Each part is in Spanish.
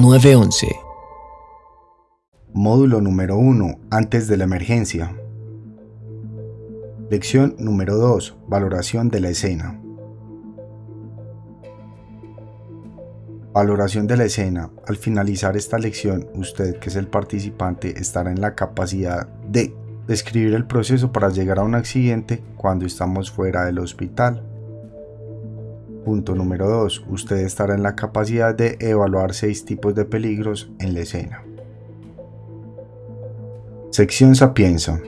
911. Módulo número 1. Antes de la emergencia. Lección número 2. Valoración de la escena. Valoración de la escena. Al finalizar esta lección, usted, que es el participante, estará en la capacidad de describir el proceso para llegar a un accidente cuando estamos fuera del hospital. Punto número 2. Usted estará en la capacidad de evaluar seis tipos de peligros en la escena. Sección Sapienza.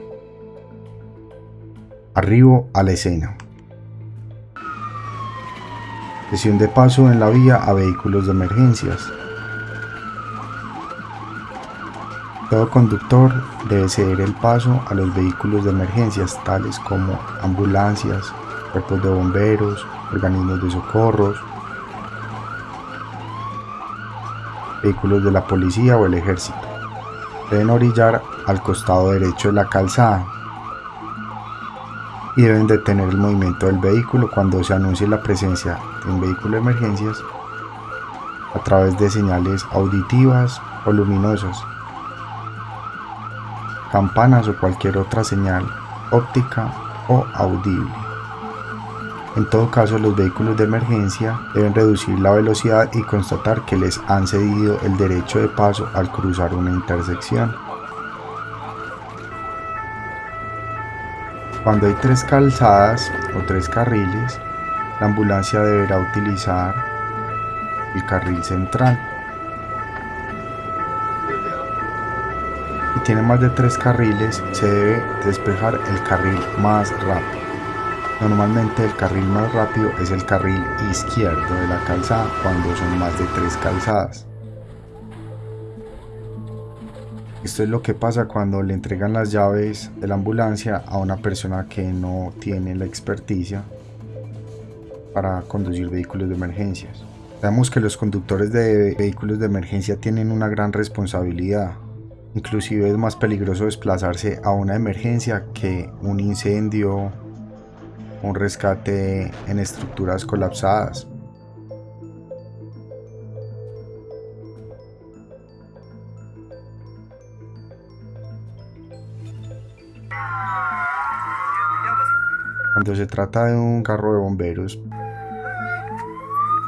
Arribo a la escena. Sesión de paso en la vía a vehículos de emergencias. Todo conductor debe ceder el paso a los vehículos de emergencias tales como ambulancias, cuerpos de bomberos, organismos de socorros, vehículos de la policía o el ejército. Deben orillar al costado derecho de la calzada y deben detener el movimiento del vehículo cuando se anuncie la presencia de un vehículo de emergencias a través de señales auditivas o luminosas, campanas o cualquier otra señal óptica o audible. En todo caso, los vehículos de emergencia deben reducir la velocidad y constatar que les han cedido el derecho de paso al cruzar una intersección. Cuando hay tres calzadas o tres carriles, la ambulancia deberá utilizar el carril central. Si tiene más de tres carriles, se debe despejar el carril más rápido. Normalmente el carril más rápido es el carril izquierdo de la calzada cuando son más de tres calzadas. Esto es lo que pasa cuando le entregan las llaves de la ambulancia a una persona que no tiene la experticia para conducir vehículos de emergencias. Sabemos que los conductores de vehículos de emergencia tienen una gran responsabilidad. Inclusive es más peligroso desplazarse a una emergencia que un incendio, un rescate en estructuras colapsadas. Cuando se trata de un carro de bomberos,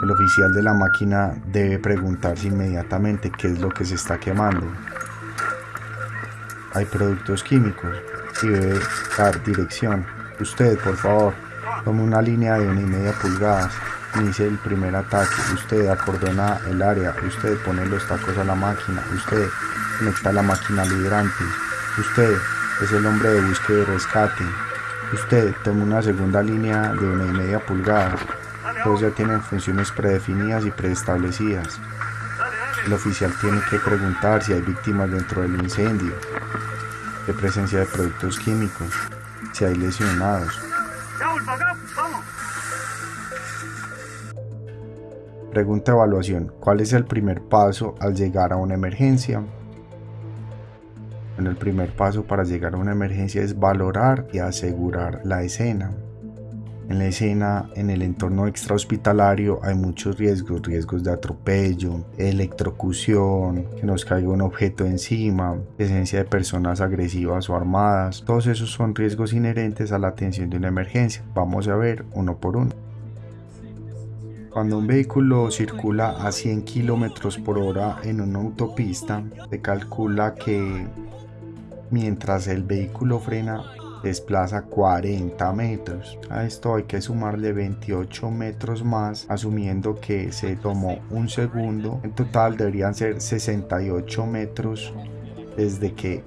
el oficial de la máquina debe preguntarse inmediatamente qué es lo que se está quemando. Hay productos químicos y debe dar dirección. Usted, por favor, tome una línea de una y media pulgadas. Inicie el primer ataque. Usted acordona el área. Usted pone los tacos a la máquina. Usted conecta la máquina al hidrante. Usted es el hombre de búsqueda y rescate. Usted toma una segunda línea de una y media pulgada. Todos ya tienen funciones predefinidas y preestablecidas. El oficial tiene que preguntar si hay víctimas dentro del incendio, de presencia de productos químicos, si hay lesionados. Pregunta evaluación. ¿Cuál es el primer paso al llegar a una emergencia? el primer paso para llegar a una emergencia es valorar y asegurar la escena. En la escena, en el entorno extrahospitalario, hay muchos riesgos, riesgos de atropello, electrocución, que nos caiga un objeto encima, presencia de personas agresivas o armadas. Todos esos son riesgos inherentes a la atención de una emergencia. Vamos a ver uno por uno. Cuando un vehículo circula a 100 km por hora en una autopista, se calcula que mientras el vehículo frena desplaza 40 metros. A esto hay que sumarle 28 metros más, asumiendo que se tomó un segundo. En total deberían ser 68 metros desde que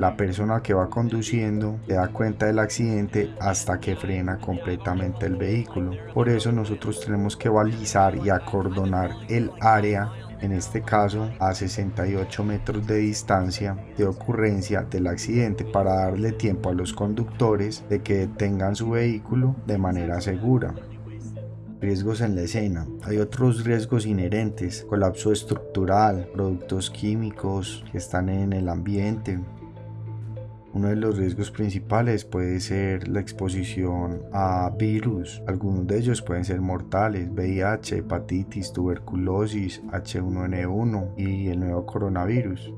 la persona que va conduciendo se da cuenta del accidente hasta que frena completamente el vehículo. Por eso nosotros tenemos que balizar y acordonar el área en este caso a 68 metros de distancia de ocurrencia del accidente para darle tiempo a los conductores de que detengan su vehículo de manera segura. Riesgos en la escena. Hay otros riesgos inherentes, colapso estructural, productos químicos que están en el ambiente, Uno de los riesgos principales puede ser la exposición a virus. Algunos de ellos pueden ser mortales, VIH, hepatitis, tuberculosis, H1N1 y el nuevo coronavirus.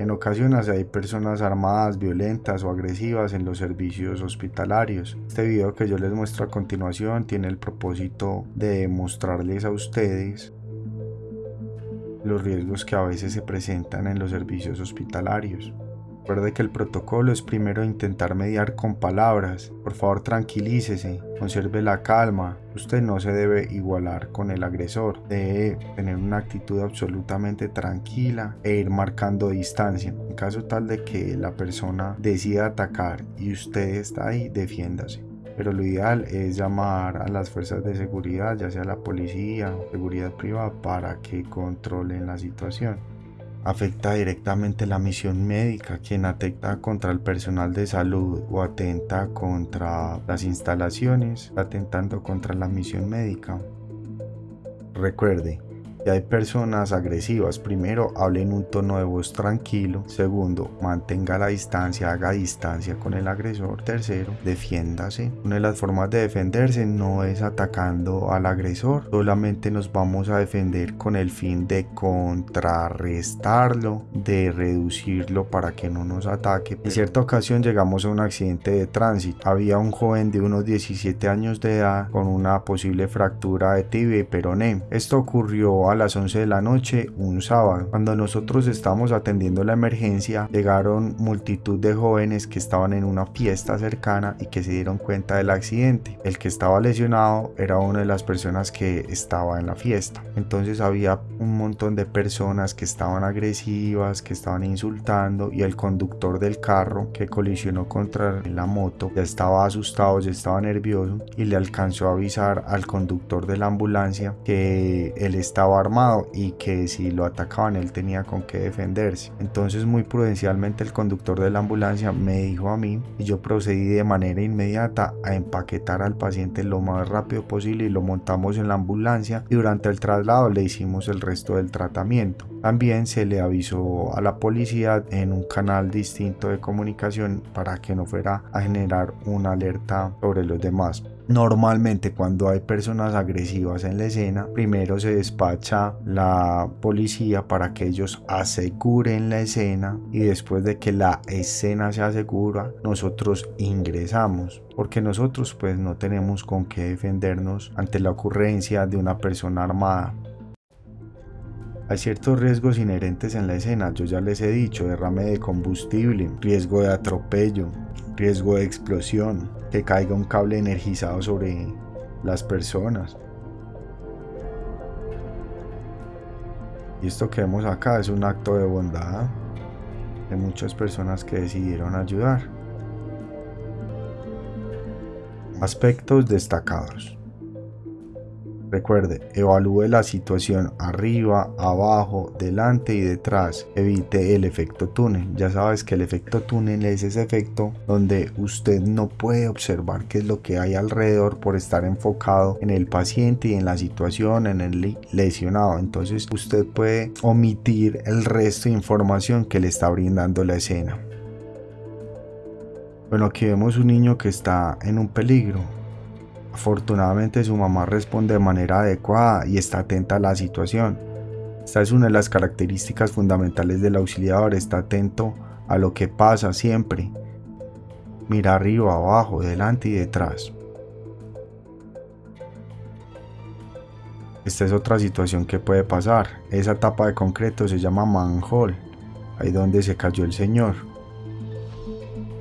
En ocasiones hay personas armadas, violentas o agresivas en los servicios hospitalarios. Este video que yo les muestro a continuación tiene el propósito de mostrarles a ustedes los riesgos que a veces se presentan en los servicios hospitalarios. Recuerde que el protocolo es primero intentar mediar con palabras. Por favor, tranquilícese, conserve la calma. Usted no se debe igualar con el agresor. Debe tener una actitud absolutamente tranquila e ir marcando distancia. En caso tal de que la persona decida atacar y usted está ahí, defiéndase pero lo ideal es llamar a las fuerzas de seguridad, ya sea la policía o seguridad privada, para que controlen la situación afecta directamente la misión médica, quien atenta contra el personal de salud o atenta contra las instalaciones, atentando contra la misión médica. Recuerde, hay personas agresivas, primero hable en un tono de voz tranquilo. Segundo, mantenga la distancia, haga distancia con el agresor. Tercero, defiéndase. Una de las formas de defenderse no es atacando al agresor, solamente nos vamos a defender con el fin de contrarrestarlo, de reducirlo para que no nos ataque. En cierta ocasión llegamos a un accidente de tránsito. Había un joven de unos 17 años de edad con una posible fractura de tibia y peroné. Esto ocurrió a las 11 de la noche un sábado. Cuando nosotros estábamos atendiendo la emergencia, llegaron multitud de jóvenes que estaban en una fiesta cercana y que se dieron cuenta del accidente. El que estaba lesionado era una de las personas que estaba en la fiesta. Entonces había un montón de personas que estaban agresivas, que estaban insultando y el conductor del carro que colisionó contra la moto ya estaba asustado, ya estaba nervioso y le alcanzó a avisar al conductor de la ambulancia que él estaba armado y que si lo atacaban él tenía con qué defenderse. Entonces muy prudencialmente el conductor de la ambulancia me dijo a mí y yo procedí de manera inmediata a empaquetar al paciente lo más rápido posible y lo montamos en la ambulancia y durante el traslado le hicimos el resto del tratamiento. También se le avisó a la policía en un canal distinto de comunicación para que no fuera a generar una alerta sobre los demás. Normalmente cuando hay personas agresivas en la escena, primero se despacha la policía para que ellos aseguren la escena y después de que la escena se asegura, nosotros ingresamos porque nosotros pues no tenemos con qué defendernos ante la ocurrencia de una persona armada. Hay ciertos riesgos inherentes en la escena, yo ya les he dicho, derrame de combustible, riesgo de atropello, riesgo de explosión, que caiga un cable energizado sobre las personas. Y esto que vemos acá es un acto de bondad de muchas personas que decidieron ayudar. Aspectos destacados. Recuerde, evalúe la situación arriba, abajo, delante y detrás. Evite el efecto túnel. Ya sabes que el efecto túnel es ese efecto donde usted no puede observar qué es lo que hay alrededor por estar enfocado en el paciente y en la situación, en el lesionado. Entonces usted puede omitir el resto de información que le está brindando la escena. Bueno, aquí vemos un niño que está en un peligro Afortunadamente su mamá responde de manera adecuada y está atenta a la situación. Esta es una de las características fundamentales del auxiliador, está atento a lo que pasa siempre. Mira arriba, abajo, delante y detrás. Esta es otra situación que puede pasar. Esa tapa de concreto se llama manhole, ahí donde se cayó el señor.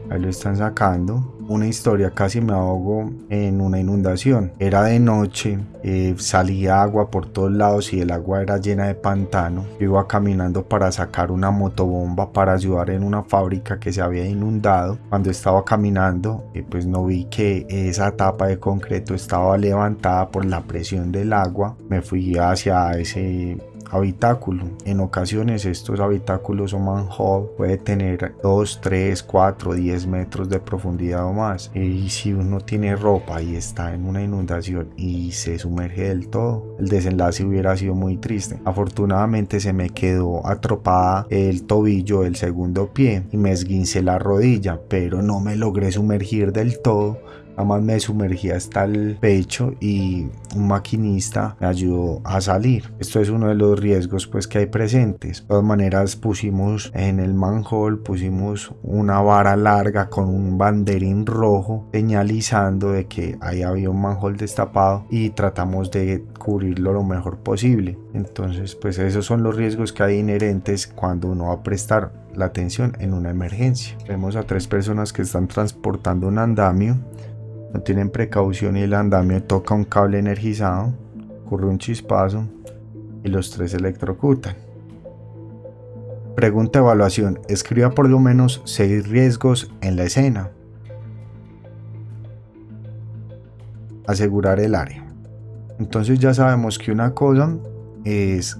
Ahí lo están sacando una historia, casi me ahogo en una inundación. Era de noche, eh, salía agua por todos lados y el agua era llena de pantano. iba caminando para sacar una motobomba para ayudar en una fábrica que se había inundado. Cuando estaba caminando, eh, pues no vi que esa tapa de concreto estaba levantada por la presión del agua. Me fui hacia ese habitáculo. En ocasiones estos habitáculos o manhole puede tener 2, 3, 4, 10 metros de profundidad o más. Y si uno tiene ropa y está en una inundación y se sumerge del todo, el desenlace hubiera sido muy triste. Afortunadamente se me quedó atropada el tobillo del segundo pie y me esguincé la rodilla, pero no me logré sumergir del todo Nada más me sumergí hasta el pecho y un maquinista me ayudó a salir. Esto es uno de los riesgos pues que hay presentes. De todas maneras pusimos en el manhole pusimos una vara larga con un banderín rojo señalizando de que ahí había un manhole destapado y tratamos de cubrirlo lo mejor posible. Entonces pues esos son los riesgos que hay inherentes cuando uno va a prestar la atención en una emergencia. Vemos a tres personas que están transportando un andamio no tienen precaución y el andamio toca un cable energizado, ocurre un chispazo y los tres electrocutan. Pregunta evaluación. Escriba por lo menos 6 riesgos en la escena. Asegurar el área. Entonces ya sabemos que una cosa es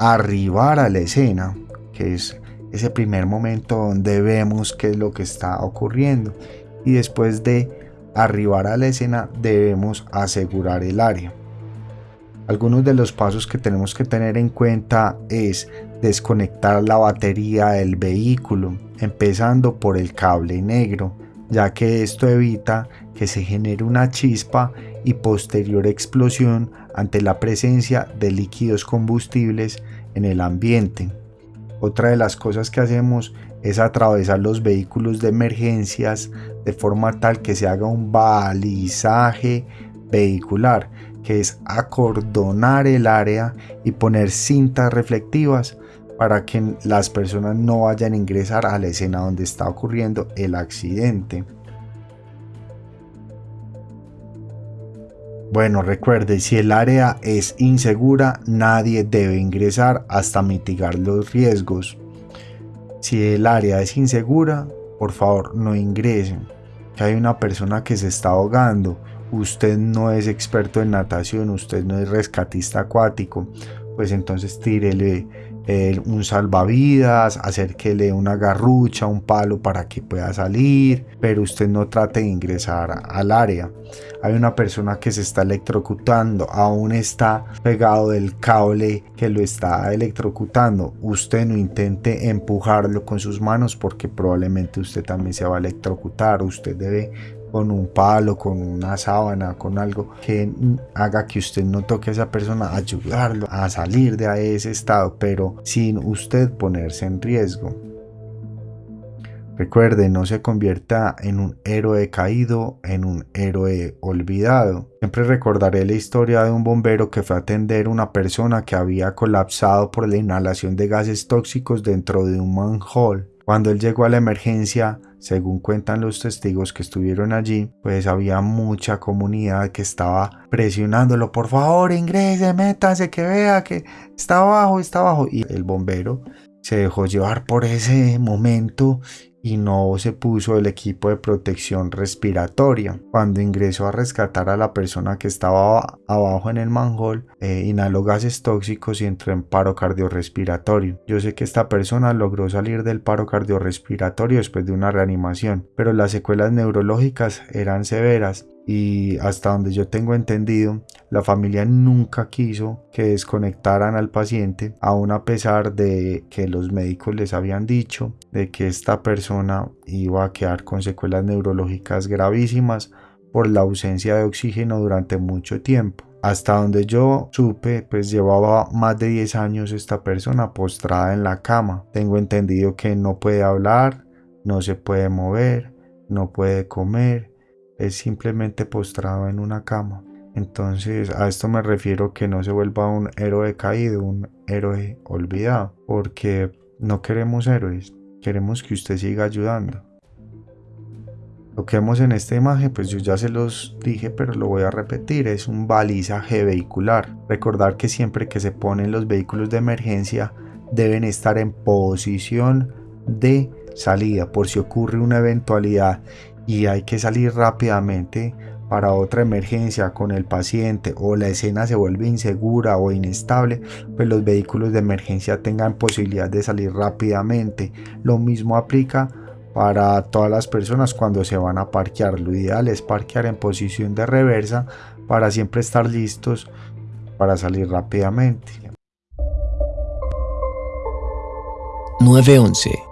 arribar a la escena, que es ese primer momento donde vemos qué es lo que está ocurriendo. Y después de arribar a la escena debemos asegurar el área. Algunos de los pasos que tenemos que tener en cuenta es desconectar la batería del vehículo, empezando por el cable negro, ya que esto evita que se genere una chispa y posterior explosión ante la presencia de líquidos combustibles en el ambiente. Otra de las cosas que hacemos es atravesar los vehículos de emergencias de forma tal que se haga un balizaje vehicular, que es acordonar el área y poner cintas reflectivas para que las personas no vayan a ingresar a la escena donde está ocurriendo el accidente. Bueno, recuerde, si el área es insegura, nadie debe ingresar hasta mitigar los riesgos. Si el área es insegura, por favor no ingresen. Que hay una persona que se está ahogando, usted no es experto en natación, usted no es rescatista acuático, pues entonces tírele un salvavidas, acérquele una garrucha, un palo para que pueda salir, pero usted no trate de ingresar al área. Hay una persona que se está electrocutando, aún está pegado del cable que lo está electrocutando. Usted no intente empujarlo con sus manos porque probablemente usted también se va a electrocutar. Usted debe con un palo, con una sábana, con algo que haga que usted no toque a esa persona, ayudarlo a salir de ese estado, pero sin usted ponerse en riesgo. Recuerde, no se convierta en un héroe caído, en un héroe olvidado. Siempre recordaré la historia de un bombero que fue a atender a una persona que había colapsado por la inhalación de gases tóxicos dentro de un manhole. Cuando él llegó a la emergencia, según cuentan los testigos que estuvieron allí, pues había mucha comunidad que estaba presionándolo, por favor ingrese, métase, que vea que está abajo, está abajo. Y el bombero se dejó llevar por ese momento y no se puso el equipo de protección respiratoria. Cuando ingresó a rescatar a la persona que estaba abajo en el manhole, eh, inhaló gases tóxicos y entró en paro cardiorrespiratorio. Yo sé que esta persona logró salir del paro cardiorrespiratorio después de una reanimación, pero las secuelas neurológicas eran severas y hasta donde yo tengo entendido, la familia nunca quiso que desconectaran al paciente, aun a pesar de que los médicos les habían dicho de que esta persona iba a quedar con secuelas neurológicas gravísimas por la ausencia de oxígeno durante mucho tiempo. Hasta donde yo supe, pues llevaba más de 10 años esta persona postrada en la cama. Tengo entendido que no puede hablar, no se puede mover, no puede comer, es simplemente postrado en una cama. Entonces a esto me refiero que no se vuelva un héroe caído, un héroe olvidado, porque no queremos héroes, queremos que usted siga ayudando. Lo que vemos en esta imagen, pues yo ya se los dije, pero lo voy a repetir, es un balizaje vehicular. Recordar que siempre que se ponen los vehículos de emergencia deben estar en posición de salida por si ocurre una eventualidad y hay que salir rápidamente para otra emergencia con el paciente o la escena se vuelve insegura o inestable, pues los vehículos de emergencia tengan posibilidad de salir rápidamente. Lo mismo aplica para todas las personas cuando se van a parquear. Lo ideal es parquear en posición de reversa para siempre estar listos para salir rápidamente. 911